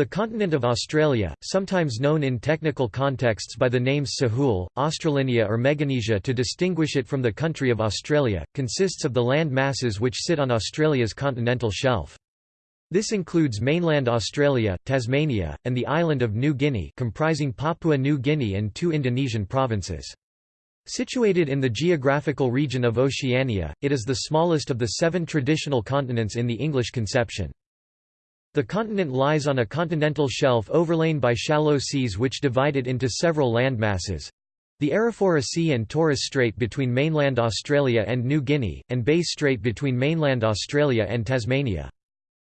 The continent of Australia, sometimes known in technical contexts by the names Sahul, Australinea or Meganesia to distinguish it from the country of Australia, consists of the land masses which sit on Australia's continental shelf. This includes mainland Australia, Tasmania, and the island of New Guinea comprising Papua New Guinea and two Indonesian provinces. Situated in the geographical region of Oceania, it is the smallest of the seven traditional continents in the English conception. The continent lies on a continental shelf overlain by shallow seas which divide it into several landmasses. The Arafura Sea and Torres Strait between mainland Australia and New Guinea, and Bass Strait between mainland Australia and Tasmania.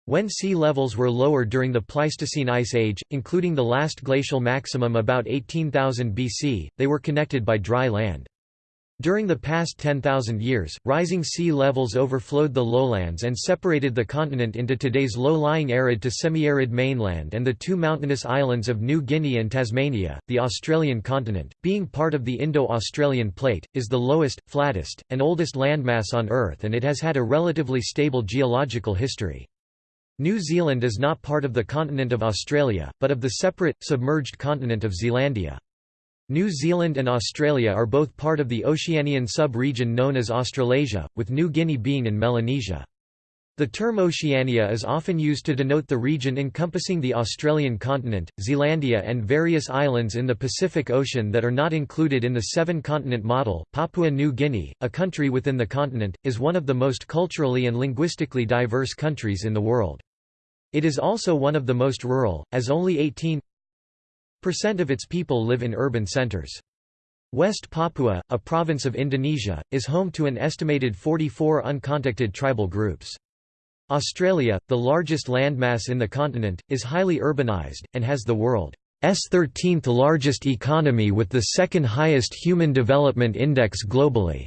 When sea levels were lower during the Pleistocene Ice Age, including the last glacial maximum about 18,000 BC, they were connected by dry land. During the past 10,000 years, rising sea levels overflowed the lowlands and separated the continent into today's low-lying arid to semi-arid mainland and the two mountainous islands of New Guinea and Tasmania. The Australian continent, being part of the Indo-Australian plate, is the lowest, flattest, and oldest landmass on Earth and it has had a relatively stable geological history. New Zealand is not part of the continent of Australia, but of the separate, submerged continent of Zealandia. New Zealand and Australia are both part of the Oceanian sub-region known as Australasia, with New Guinea being in Melanesia. The term Oceania is often used to denote the region encompassing the Australian continent, Zealandia and various islands in the Pacific Ocean that are not included in the seven-continent model. Papua New Guinea, a country within the continent, is one of the most culturally and linguistically diverse countries in the world. It is also one of the most rural, as only 18 percent of its people live in urban centers. West Papua, a province of Indonesia, is home to an estimated 44 uncontacted tribal groups. Australia, the largest landmass in the continent, is highly urbanized, and has the world's 13th largest economy with the second highest Human Development Index globally.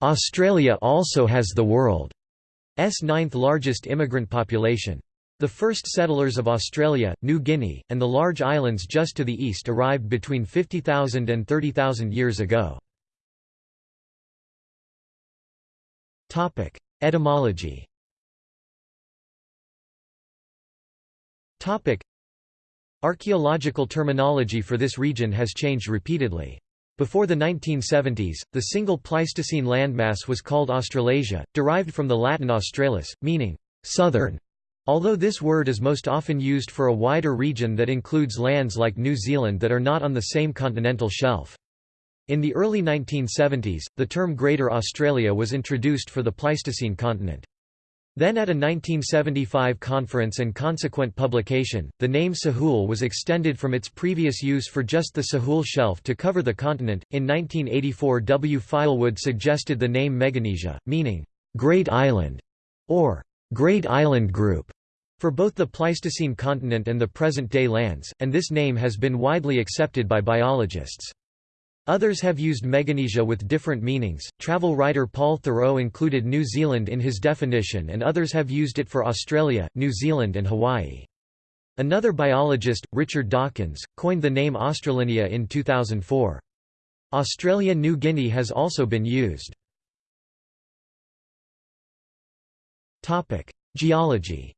Australia also has the world's ninth largest immigrant population. The first settlers of Australia, New Guinea, and the large islands just to the east arrived between 50,000 and 30,000 years ago. Etymology Archaeological terminology for this region has changed repeatedly. Before the 1970s, the single Pleistocene landmass was called Australasia, derived from the Latin australis, meaning southern. Although this word is most often used for a wider region that includes lands like New Zealand that are not on the same continental shelf. In the early 1970s, the term Greater Australia was introduced for the Pleistocene continent. Then at a 1975 conference and consequent publication, the name Sahul was extended from its previous use for just the Sahul Shelf to cover the continent. In 1984, W. Filewood suggested the name Meganesia, meaning Great Island or Great Island Group for both the Pleistocene continent and the present-day lands, and this name has been widely accepted by biologists. Others have used Meganesia with different meanings. Travel writer Paul Theroux included New Zealand in his definition, and others have used it for Australia, New Zealand, and Hawaii. Another biologist, Richard Dawkins, coined the name Australinea in 2004. Australia New Guinea has also been used. Geology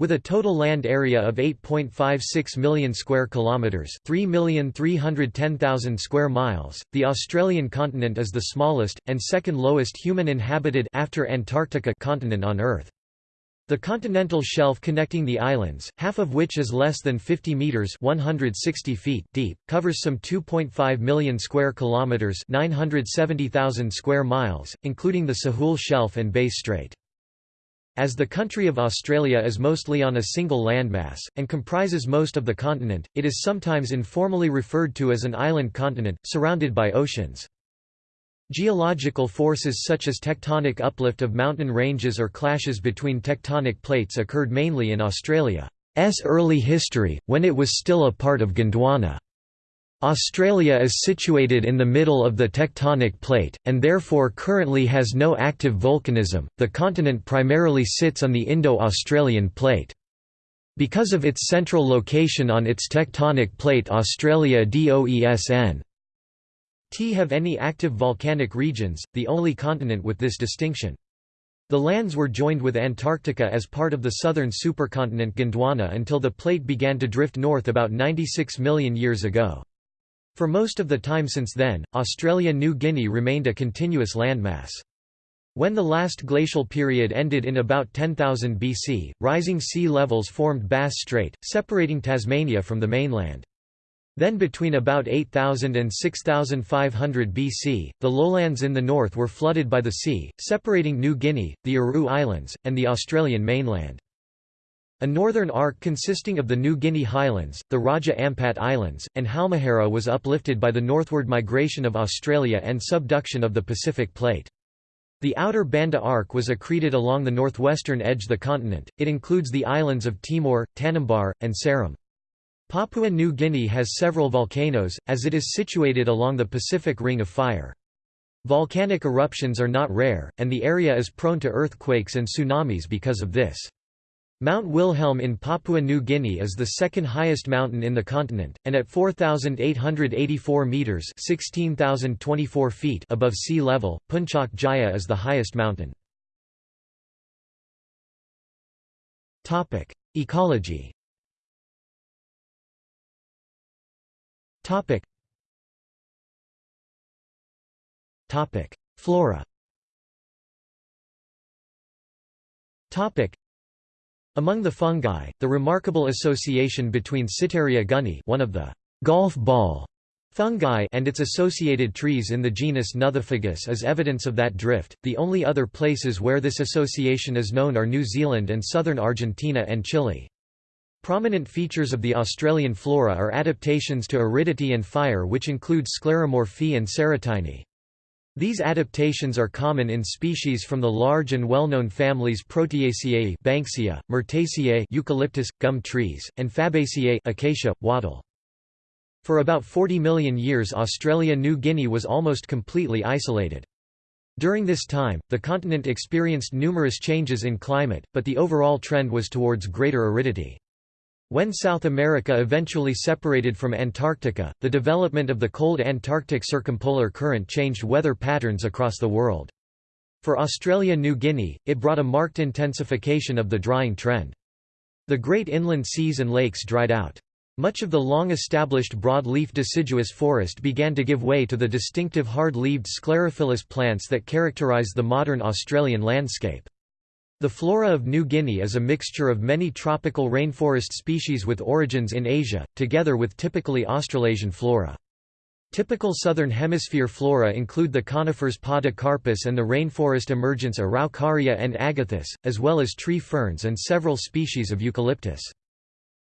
With a total land area of 8.56 million square kilometers, 3,310,000 square miles, the Australian continent is the smallest and second lowest human inhabited after Antarctica continent on Earth. The continental shelf connecting the islands, half of which is less than 50 meters (160 feet) deep, covers some 2.5 million square kilometers (970,000 square miles), including the Sahul Shelf and Bass Strait. As the country of Australia is mostly on a single landmass, and comprises most of the continent, it is sometimes informally referred to as an island continent, surrounded by oceans. Geological forces such as tectonic uplift of mountain ranges or clashes between tectonic plates occurred mainly in Australia's early history, when it was still a part of Gondwana. Australia is situated in the middle of the tectonic plate, and therefore currently has no active volcanism. The continent primarily sits on the Indo Australian plate. Because of its central location on its tectonic plate, Australia doesn't have any active volcanic regions, the only continent with this distinction. The lands were joined with Antarctica as part of the southern supercontinent Gondwana until the plate began to drift north about 96 million years ago. For most of the time since then, Australia-New Guinea remained a continuous landmass. When the last glacial period ended in about 10,000 BC, rising sea levels formed Bass Strait, separating Tasmania from the mainland. Then between about 8000 and 6500 BC, the lowlands in the north were flooded by the sea, separating New Guinea, the Aru Islands, and the Australian mainland. A northern arc consisting of the New Guinea highlands, the Raja Ampat Islands, and Halmahera was uplifted by the northward migration of Australia and subduction of the Pacific Plate. The outer Banda Arc was accreted along the northwestern edge of the continent, it includes the islands of Timor, Tanimbar, and Seram. Papua New Guinea has several volcanoes, as it is situated along the Pacific Ring of Fire. Volcanic eruptions are not rare, and the area is prone to earthquakes and tsunamis because of this. Mount Wilhelm in Papua New Guinea is the second highest mountain in the continent, and at 4,884 metres (16,024 feet above sea level, Puncak Jaya is the highest mountain. Ecology Flora among the fungi, the remarkable association between Cyttaria gunnii one of the golf ball fungi and its associated trees in the genus Nothofagus is evidence of that drift. The only other places where this association is known are New Zealand and southern Argentina and Chile. Prominent features of the Australian flora are adaptations to aridity and fire which include scleromorphy and serotiny. These adaptations are common in species from the large and well-known families Proteaceae Banksia, Myrtaceae eucalyptus, gum trees, and Fabaceae acacia, wattle. For about 40 million years Australia-New Guinea was almost completely isolated. During this time, the continent experienced numerous changes in climate, but the overall trend was towards greater aridity. When South America eventually separated from Antarctica, the development of the cold Antarctic circumpolar current changed weather patterns across the world. For Australia-New Guinea, it brought a marked intensification of the drying trend. The great inland seas and lakes dried out. Much of the long-established broad-leaf deciduous forest began to give way to the distinctive hard-leaved sclerophyllous plants that characterise the modern Australian landscape. The flora of New Guinea is a mixture of many tropical rainforest species with origins in Asia, together with typically Australasian flora. Typical southern hemisphere flora include the conifers Podocarpus and the rainforest emergence Araucaria and agathis, as well as tree ferns and several species of eucalyptus.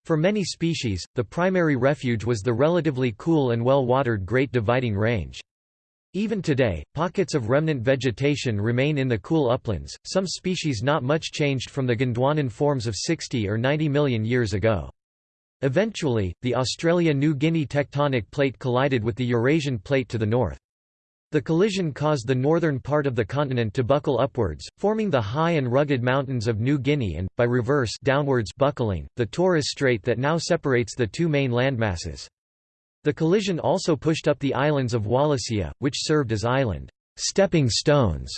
For many species, the primary refuge was the relatively cool and well-watered Great Dividing Range. Even today, pockets of remnant vegetation remain in the cool uplands, some species not much changed from the Gondwanan forms of 60 or 90 million years ago. Eventually, the Australia-New Guinea tectonic plate collided with the Eurasian plate to the north. The collision caused the northern part of the continent to buckle upwards, forming the high and rugged mountains of New Guinea and, by reverse downwards buckling, the Torres Strait that now separates the two main landmasses. The collision also pushed up the islands of Wallacea, which served as island stepping stones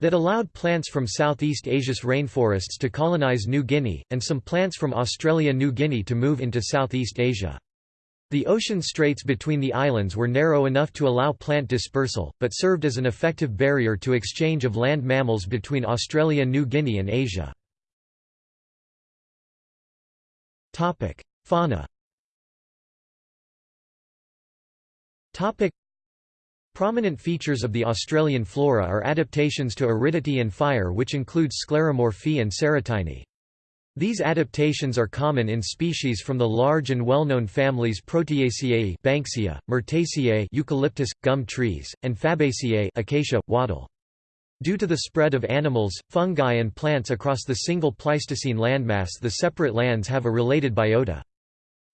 that allowed plants from Southeast Asia's rainforests to colonize New Guinea, and some plants from Australia-New Guinea to move into Southeast Asia. The ocean straits between the islands were narrow enough to allow plant dispersal, but served as an effective barrier to exchange of land mammals between Australia-New Guinea and Asia. Fauna Topic. Prominent features of the Australian flora are adaptations to aridity and fire which include scleromorphy and serotiny. These adaptations are common in species from the large and well-known families Proteaceae Banksia, Myrtaceae eucalyptus, gum trees, and Fabaceae acacia, wattle. Due to the spread of animals, fungi and plants across the single Pleistocene landmass the separate lands have a related biota.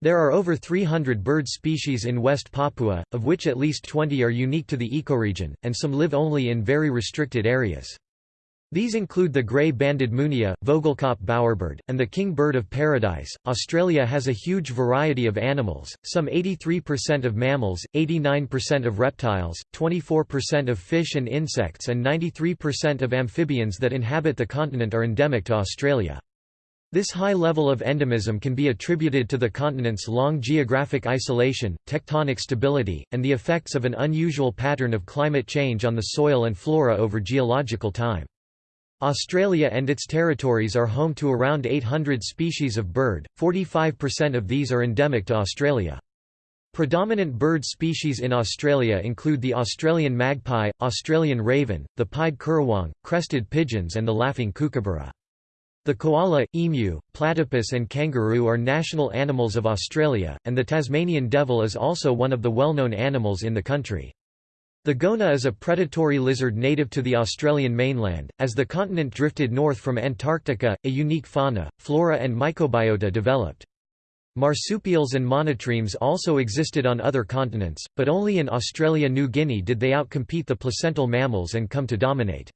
There are over 300 bird species in West Papua, of which at least 20 are unique to the ecoregion, and some live only in very restricted areas. These include the grey-banded munia, Vogelkop bowerbird, and the king bird of paradise. Australia has a huge variety of animals, some 83% of mammals, 89% of reptiles, 24% of fish and insects and 93% of amphibians that inhabit the continent are endemic to Australia. This high level of endemism can be attributed to the continent's long geographic isolation, tectonic stability, and the effects of an unusual pattern of climate change on the soil and flora over geological time. Australia and its territories are home to around 800 species of bird, 45% of these are endemic to Australia. Predominant bird species in Australia include the Australian magpie, Australian raven, the pied currawong, crested pigeons and the laughing kookaburra. The koala, emu, platypus and kangaroo are national animals of Australia, and the Tasmanian devil is also one of the well-known animals in the country. The goanna is a predatory lizard native to the Australian mainland. As the continent drifted north from Antarctica, a unique fauna, flora, and microbiota developed. Marsupials and monotremes also existed on other continents, but only in Australia-New Guinea did they outcompete the placental mammals and come to dominate.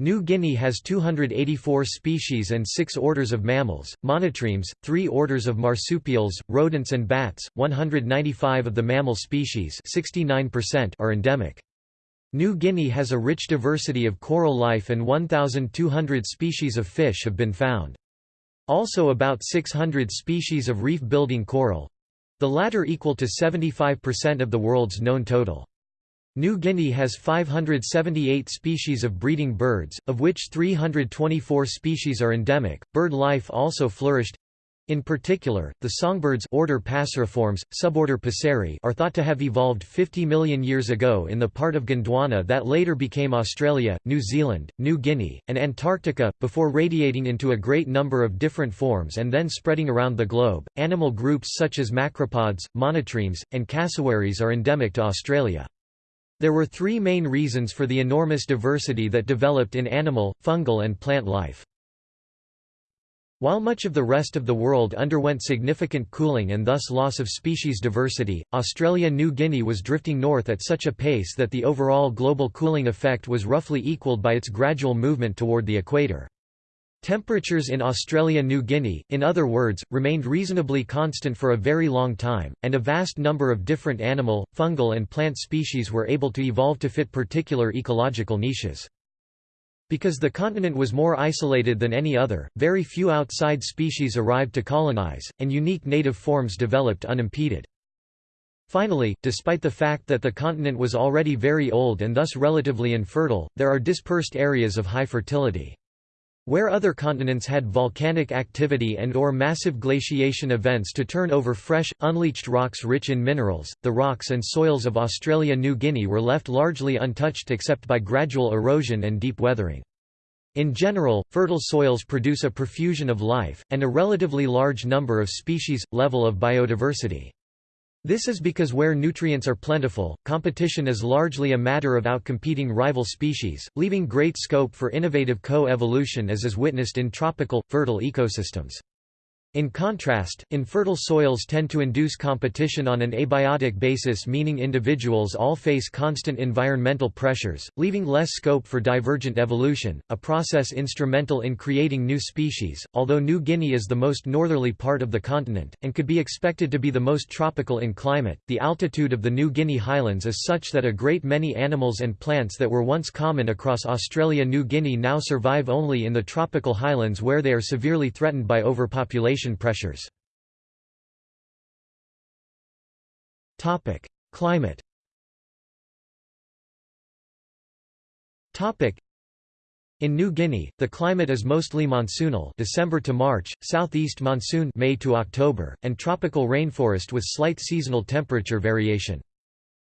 New Guinea has 284 species and 6 orders of mammals, monotremes, 3 orders of marsupials, rodents and bats. 195 of the mammal species, 69% are endemic. New Guinea has a rich diversity of coral life and 1,200 species of fish have been found. Also about 600 species of reef-building coral—the latter equal to 75% of the world's known total. New Guinea has 578 species of breeding birds, of which 324 species are endemic. Bird life also flourished. In particular, the songbirds order Passeriformes, suborder Passeri are thought to have evolved 50 million years ago in the part of Gondwana that later became Australia, New Zealand, New Guinea, and Antarctica, before radiating into a great number of different forms and then spreading around the globe. Animal groups such as macropods, monotremes, and cassowaries are endemic to Australia. There were three main reasons for the enormous diversity that developed in animal, fungal and plant life. While much of the rest of the world underwent significant cooling and thus loss of species diversity, Australia-New Guinea was drifting north at such a pace that the overall global cooling effect was roughly equalled by its gradual movement toward the equator. Temperatures in Australia-New Guinea, in other words, remained reasonably constant for a very long time, and a vast number of different animal, fungal and plant species were able to evolve to fit particular ecological niches. Because the continent was more isolated than any other, very few outside species arrived to colonize, and unique native forms developed unimpeded. Finally, despite the fact that the continent was already very old and thus relatively infertile, there are dispersed areas of high fertility. Where other continents had volcanic activity and or massive glaciation events to turn over fresh, unleached rocks rich in minerals, the rocks and soils of Australia-New Guinea were left largely untouched except by gradual erosion and deep weathering. In general, fertile soils produce a profusion of life, and a relatively large number of species, level of biodiversity. This is because where nutrients are plentiful, competition is largely a matter of outcompeting rival species, leaving great scope for innovative co-evolution as is witnessed in tropical, fertile ecosystems. In contrast, infertile soils tend to induce competition on an abiotic basis meaning individuals all face constant environmental pressures, leaving less scope for divergent evolution, a process instrumental in creating new species. Although New Guinea is the most northerly part of the continent, and could be expected to be the most tropical in climate, the altitude of the New Guinea highlands is such that a great many animals and plants that were once common across Australia-New Guinea now survive only in the tropical highlands where they are severely threatened by overpopulation pressures. Climate in New Guinea, the climate is mostly monsoonal December to March, southeast monsoon May to October, and tropical rainforest with slight seasonal temperature variation.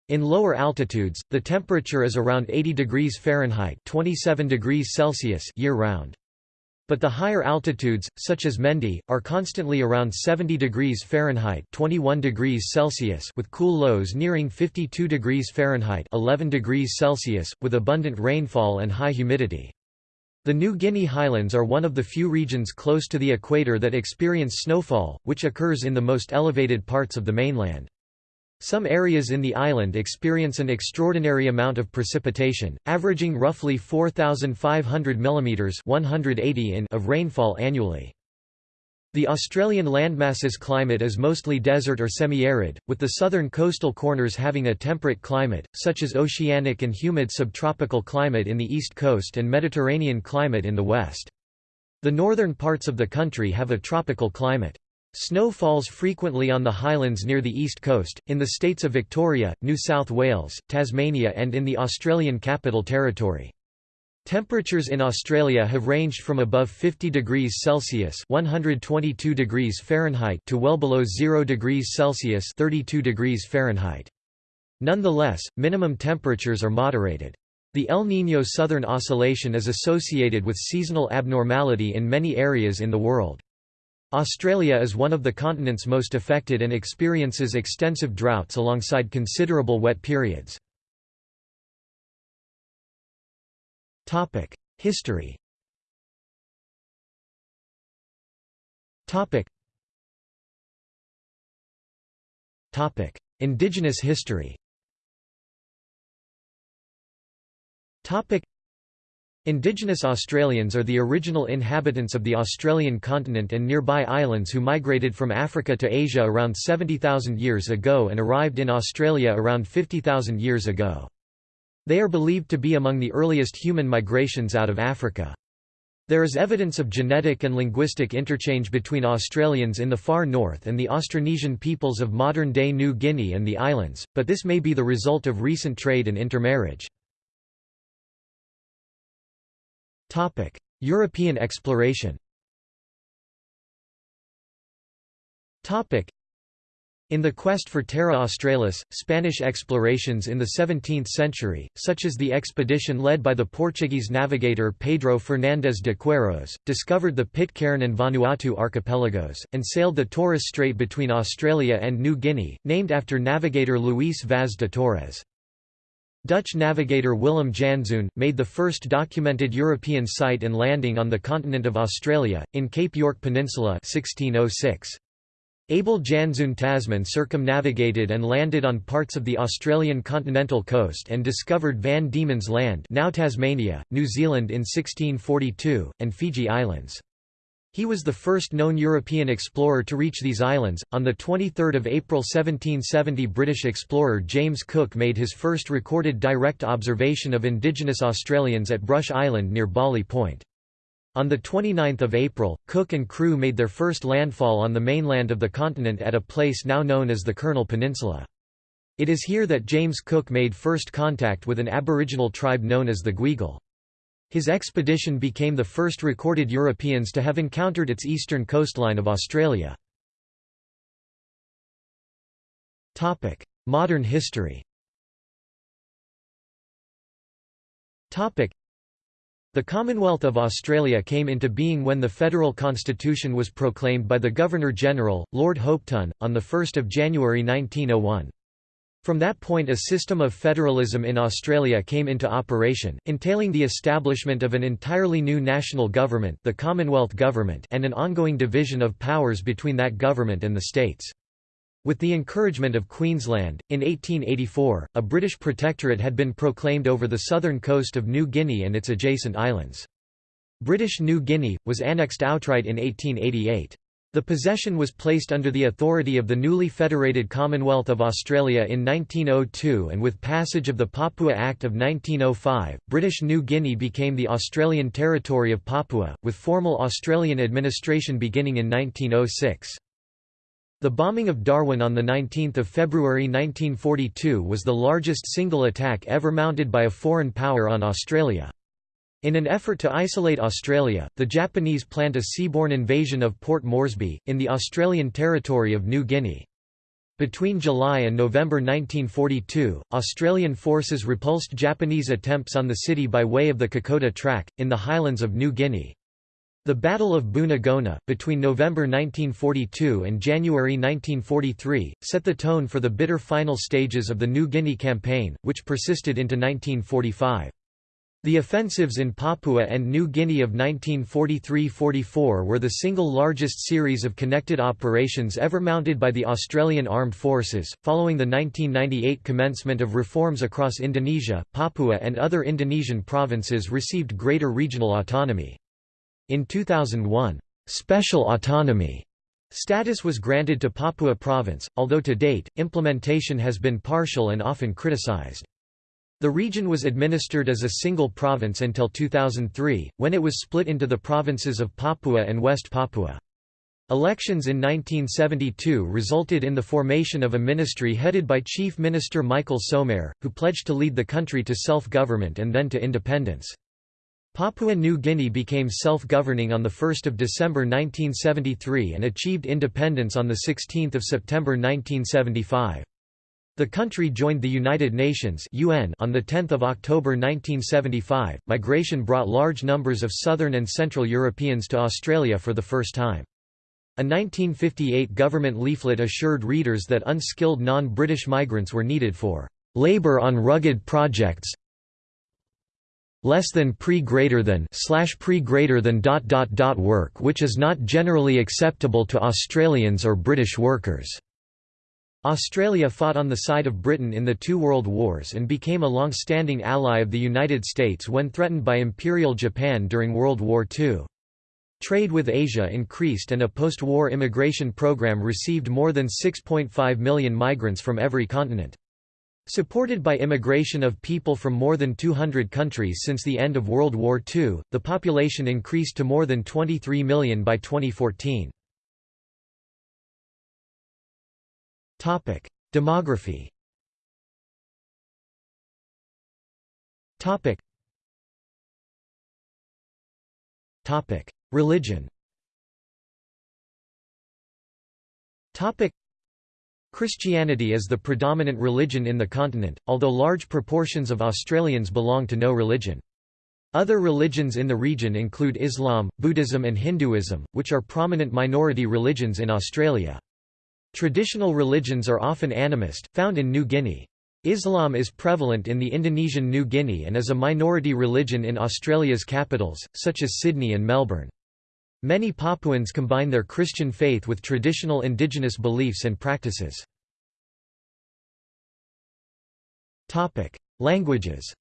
In lower altitudes, the temperature is around 80 degrees Fahrenheit 27 degrees Celsius year-round. But the higher altitudes, such as Mendi, are constantly around 70 degrees Fahrenheit 21 degrees Celsius with cool lows nearing 52 degrees Fahrenheit 11 degrees Celsius, with abundant rainfall and high humidity. The New Guinea highlands are one of the few regions close to the equator that experience snowfall, which occurs in the most elevated parts of the mainland. Some areas in the island experience an extraordinary amount of precipitation, averaging roughly 4,500 mm 180 in of rainfall annually. The Australian landmass's climate is mostly desert or semi-arid, with the southern coastal corners having a temperate climate, such as oceanic and humid subtropical climate in the east coast and Mediterranean climate in the west. The northern parts of the country have a tropical climate. Snow falls frequently on the highlands near the east coast, in the states of Victoria, New South Wales, Tasmania and in the Australian Capital Territory. Temperatures in Australia have ranged from above 50 degrees Celsius (122 degrees Fahrenheit) to well below 0 degrees Celsius (32 degrees Fahrenheit). Nonetheless, minimum temperatures are moderated. The El Niño Southern Oscillation is associated with seasonal abnormality in many areas in the world. Australia is one of the continent's most affected and experiences extensive droughts alongside considerable wet periods. History Indigenous history Indigenous Australians are the original inhabitants of the Australian continent and nearby islands who migrated from Africa to Asia around 70,000 years ago and arrived in Australia around 50,000 years ago. They are believed to be among the earliest human migrations out of Africa. There is evidence of genetic and linguistic interchange between Australians in the far north and the Austronesian peoples of modern-day New Guinea and the islands, but this may be the result of recent trade and intermarriage. European exploration in the quest for Terra Australis, Spanish explorations in the 17th century, such as the expedition led by the Portuguese navigator Pedro Fernandes de Queiroz, discovered the Pitcairn and Vanuatu archipelagos, and sailed the Torres Strait between Australia and New Guinea, named after navigator Luis Vaz de Torres. Dutch navigator Willem Janszoon, made the first documented European sight and landing on the continent of Australia, in Cape York Peninsula 1606. Abel Janszoon Tasman circumnavigated and landed on parts of the Australian continental coast and discovered Van Diemen's Land now Tasmania, New Zealand in 1642, and Fiji Islands. He was the first known European explorer to reach these islands. On the 23rd of April 1770, British explorer James Cook made his first recorded direct observation of indigenous Australians at Brush Island near Bawley Point. On 29 April, Cook and crew made their first landfall on the mainland of the continent at a place now known as the Kurnell Peninsula. It is here that James Cook made first contact with an aboriginal tribe known as the Gweagal. His expedition became the first recorded Europeans to have encountered its eastern coastline of Australia. Modern history the Commonwealth of Australia came into being when the federal constitution was proclaimed by the Governor-General, Lord Hopetoun, on 1 January 1901. From that point a system of federalism in Australia came into operation, entailing the establishment of an entirely new national government the Commonwealth Government and an ongoing division of powers between that government and the states. With the encouragement of Queensland, in 1884, a British protectorate had been proclaimed over the southern coast of New Guinea and its adjacent islands. British New Guinea, was annexed outright in 1888. The possession was placed under the authority of the newly federated Commonwealth of Australia in 1902 and with passage of the Papua Act of 1905, British New Guinea became the Australian territory of Papua, with formal Australian administration beginning in 1906. The bombing of Darwin on 19 February 1942 was the largest single attack ever mounted by a foreign power on Australia. In an effort to isolate Australia, the Japanese planned a seaborne invasion of Port Moresby, in the Australian territory of New Guinea. Between July and November 1942, Australian forces repulsed Japanese attempts on the city by way of the Kokoda Track, in the highlands of New Guinea. The Battle of Buna-Gona, between November 1942 and January 1943, set the tone for the bitter final stages of the New Guinea Campaign, which persisted into 1945. The offensives in Papua and New Guinea of 1943–44 were the single largest series of connected operations ever mounted by the Australian Armed Forces. Following the 1998 commencement of reforms across Indonesia, Papua and other Indonesian provinces received greater regional autonomy. In 2001, special autonomy status was granted to Papua province, although to date, implementation has been partial and often criticized. The region was administered as a single province until 2003, when it was split into the provinces of Papua and West Papua. Elections in 1972 resulted in the formation of a ministry headed by Chief Minister Michael Somare, who pledged to lead the country to self-government and then to independence. Papua New Guinea became self-governing on 1 December 1973 and achieved independence on 16 September 1975. The country joined the United Nations (UN) on the 10th of October 1975. Migration brought large numbers of southern and central Europeans to Australia for the first time. A 1958 government leaflet assured readers that unskilled non-British migrants were needed for labor on rugged projects less than pre greater than slash pre greater than dot dot dot work which is not generally acceptable to Australians or British workers. Australia fought on the side of Britain in the two world wars and became a long-standing ally of the United States when threatened by Imperial Japan during World War II. Trade with Asia increased and a post-war immigration program received more than 6.5 million migrants from every continent. Supported by immigration of people from more than 200 countries since the end of World War II, the population increased to more than 23 million by 2014. Demography. Religion. Christianity is the predominant religion in the continent, although large proportions of Australians belong to no religion. Other religions in the region include Islam, Buddhism and Hinduism, which are prominent minority religions in Australia. Traditional religions are often animist, found in New Guinea. Islam is prevalent in the Indonesian New Guinea and is a minority religion in Australia's capitals, such as Sydney and Melbourne. Many Papuans combine their Christian faith with traditional indigenous beliefs and practices. Languages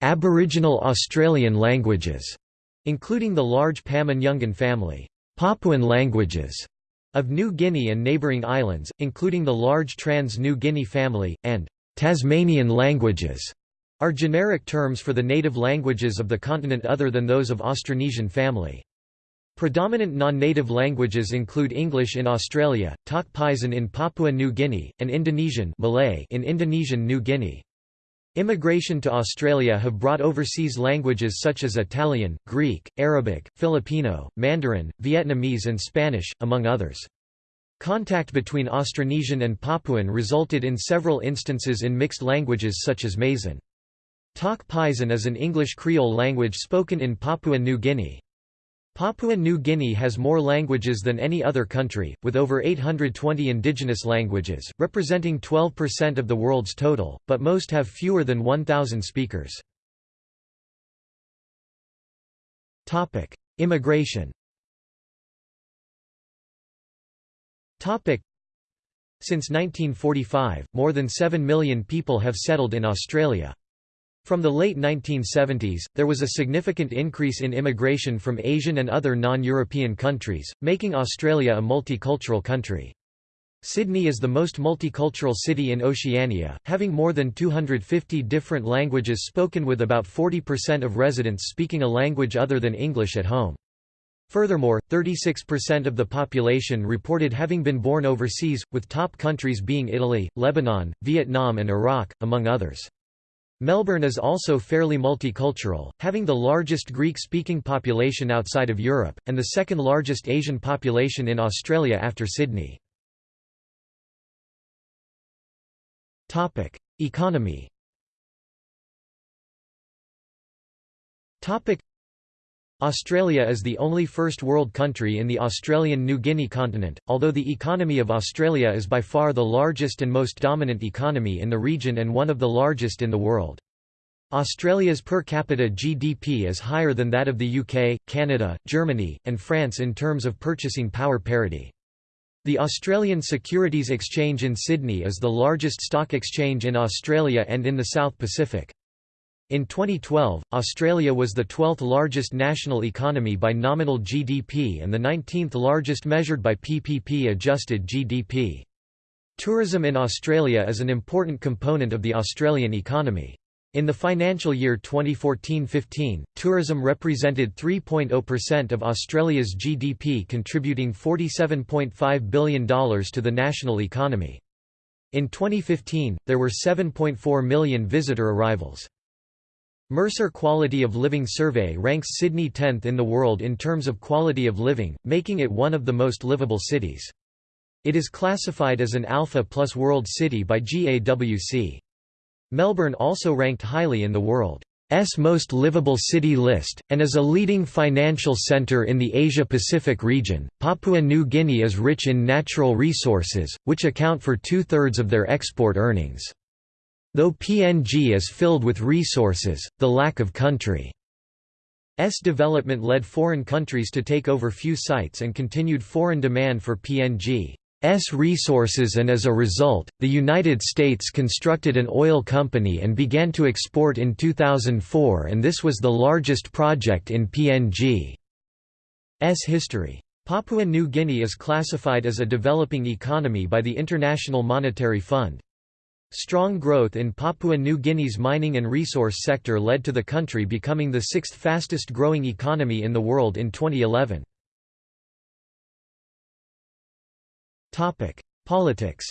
Aboriginal Australian languages including the large Pama-Nyungan family, Papuan languages of New Guinea and neighbouring islands, including the large Trans-New Guinea family, and Tasmanian languages, are generic terms for the native languages of the continent other than those of Austronesian family. Predominant non-native languages include English in Australia, Tok Pisin in Papua New Guinea, and Indonesian Malay in Indonesian New Guinea. Immigration to Australia have brought overseas languages such as Italian, Greek, Arabic, Filipino, Mandarin, Vietnamese and Spanish, among others. Contact between Austronesian and Papuan resulted in several instances in mixed languages such as Maisin. Tok Pisin is an English Creole language spoken in Papua New Guinea. Papua New Guinea has more languages than any other country, with over 820 indigenous languages, representing 12% of the world's total, but most have fewer than 1,000 speakers. Immigration Since 1945, more than 7 million people have settled in Australia. From the late 1970s, there was a significant increase in immigration from Asian and other non-European countries, making Australia a multicultural country. Sydney is the most multicultural city in Oceania, having more than 250 different languages spoken with about 40% of residents speaking a language other than English at home. Furthermore, 36% of the population reported having been born overseas, with top countries being Italy, Lebanon, Vietnam and Iraq, among others. Melbourne is also fairly multicultural, having the largest Greek-speaking population outside of Europe, and the second largest Asian population in Australia after Sydney. Economy Australia is the only first world country in the Australian New Guinea continent, although the economy of Australia is by far the largest and most dominant economy in the region and one of the largest in the world. Australia's per capita GDP is higher than that of the UK, Canada, Germany, and France in terms of purchasing power parity. The Australian Securities Exchange in Sydney is the largest stock exchange in Australia and in the South Pacific. In 2012, Australia was the 12th largest national economy by nominal GDP and the 19th largest measured by PPP-adjusted GDP. Tourism in Australia is an important component of the Australian economy. In the financial year 2014-15, tourism represented 3.0% of Australia's GDP contributing $47.5 billion to the national economy. In 2015, there were 7.4 million visitor arrivals. Mercer Quality of Living Survey ranks Sydney 10th in the world in terms of quality of living, making it one of the most livable cities. It is classified as an Alpha Plus World City by GAWC. Melbourne also ranked highly in the world's most livable city list, and is a leading financial centre in the Asia-Pacific region. Papua New Guinea is rich in natural resources, which account for two-thirds of their export earnings. Though PNG is filled with resources, the lack of country's development led foreign countries to take over few sites and continued foreign demand for PNG's resources and as a result, the United States constructed an oil company and began to export in 2004 and this was the largest project in PNG's history. Papua New Guinea is classified as a developing economy by the International Monetary Fund. Strong growth in Papua New Guinea's mining and resource sector led to the country becoming the sixth fastest growing economy in the world in 2011. Politics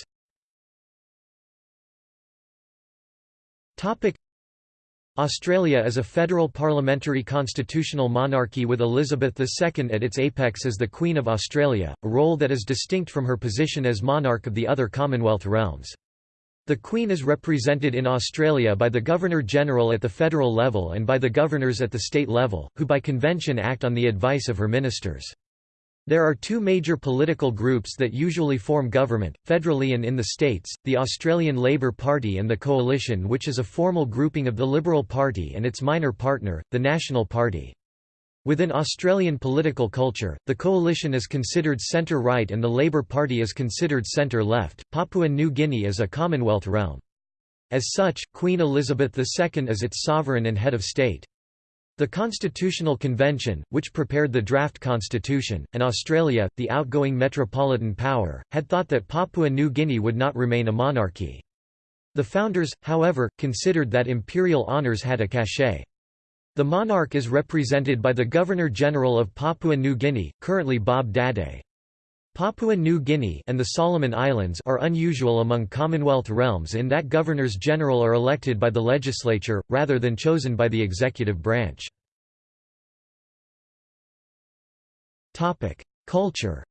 Australia is a federal parliamentary constitutional monarchy with Elizabeth II at its apex as the Queen of Australia, a role that is distinct from her position as monarch of the other Commonwealth realms. The Queen is represented in Australia by the Governor-General at the federal level and by the governors at the state level, who by convention act on the advice of her ministers. There are two major political groups that usually form government, federally and in the states, the Australian Labor Party and the Coalition which is a formal grouping of the Liberal Party and its minor partner, the National Party. Within Australian political culture, the coalition is considered centre-right and the Labor Party is considered centre-left. Papua New Guinea is a Commonwealth realm. As such, Queen Elizabeth II is its sovereign and head of state. The Constitutional Convention, which prepared the draft constitution, and Australia, the outgoing metropolitan power, had thought that Papua New Guinea would not remain a monarchy. The founders, however, considered that imperial honours had a cachet. The monarch is represented by the Governor-General of Papua New Guinea, currently Bob Dadae. Papua New Guinea and the Solomon Islands are unusual among Commonwealth realms in that governors-general are elected by the legislature, rather than chosen by the executive branch. Culture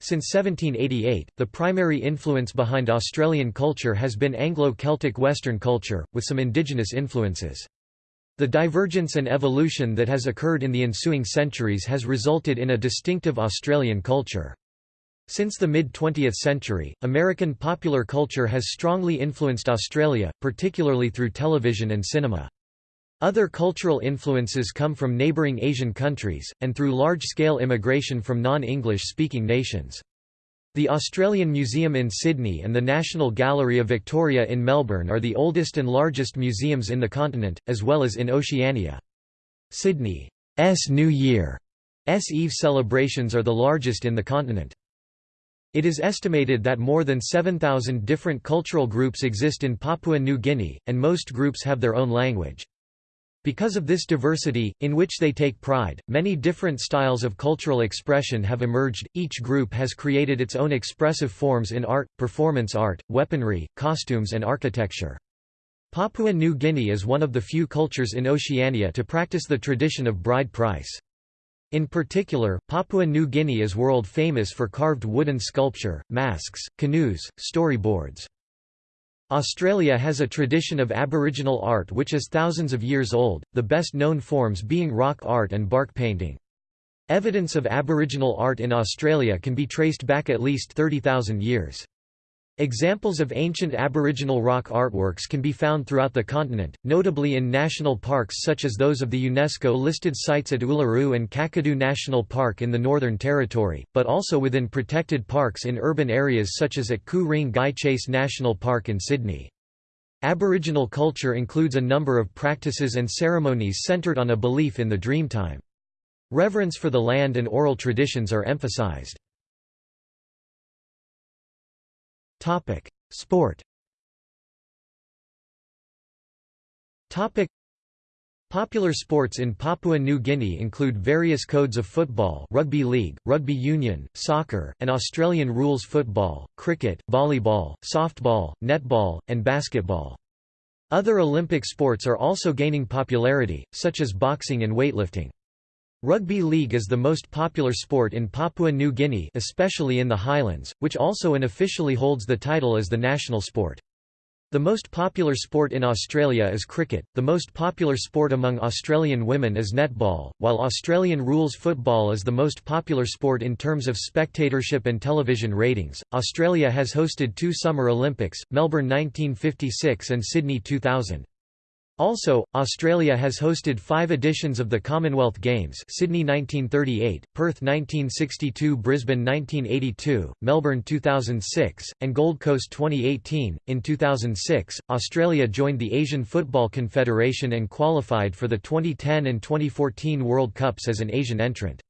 since 1788, the primary influence behind Australian culture has been Anglo-Celtic Western culture, with some indigenous influences. The divergence and evolution that has occurred in the ensuing centuries has resulted in a distinctive Australian culture. Since the mid-20th century, American popular culture has strongly influenced Australia, particularly through television and cinema. Other cultural influences come from neighbouring Asian countries, and through large-scale immigration from non-English speaking nations. The Australian Museum in Sydney and the National Gallery of Victoria in Melbourne are the oldest and largest museums in the continent, as well as in Oceania. Sydney's New Year's Eve celebrations are the largest in the continent. It is estimated that more than 7,000 different cultural groups exist in Papua New Guinea, and most groups have their own language. Because of this diversity, in which they take pride, many different styles of cultural expression have emerged. Each group has created its own expressive forms in art, performance art, weaponry, costumes, and architecture. Papua New Guinea is one of the few cultures in Oceania to practice the tradition of bride price. In particular, Papua New Guinea is world famous for carved wooden sculpture, masks, canoes, storyboards. Australia has a tradition of Aboriginal art which is thousands of years old, the best known forms being rock art and bark painting. Evidence of Aboriginal art in Australia can be traced back at least 30,000 years. Examples of ancient Aboriginal rock artworks can be found throughout the continent, notably in national parks such as those of the UNESCO-listed sites at Uluru and Kakadu National Park in the Northern Territory, but also within protected parks in urban areas such as at Ku-ring-gai Chase National Park in Sydney. Aboriginal culture includes a number of practices and ceremonies centred on a belief in the dreamtime. Reverence for the land and oral traditions are emphasised. Topic: Sport. Topic: Popular sports in Papua New Guinea include various codes of football, rugby league, rugby union, soccer, and Australian rules football, cricket, volleyball, softball, netball, and basketball. Other Olympic sports are also gaining popularity, such as boxing and weightlifting. Rugby league is the most popular sport in Papua New Guinea especially in the highlands, which also unofficially holds the title as the national sport. The most popular sport in Australia is cricket, the most popular sport among Australian women is netball, while Australian rules football is the most popular sport in terms of spectatorship and television ratings. Australia has hosted two Summer Olympics, Melbourne 1956 and Sydney 2000. Also, Australia has hosted five editions of the Commonwealth Games Sydney 1938, Perth 1962 Brisbane 1982, Melbourne 2006, and Gold Coast 2018. In 2006, Australia joined the Asian Football Confederation and qualified for the 2010 and 2014 World Cups as an Asian entrant.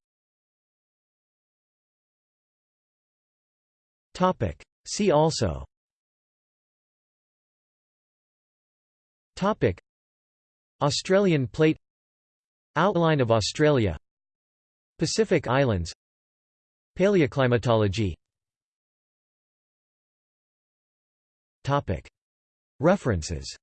See also Australian plate Outline of Australia Pacific Islands Paleoclimatology. References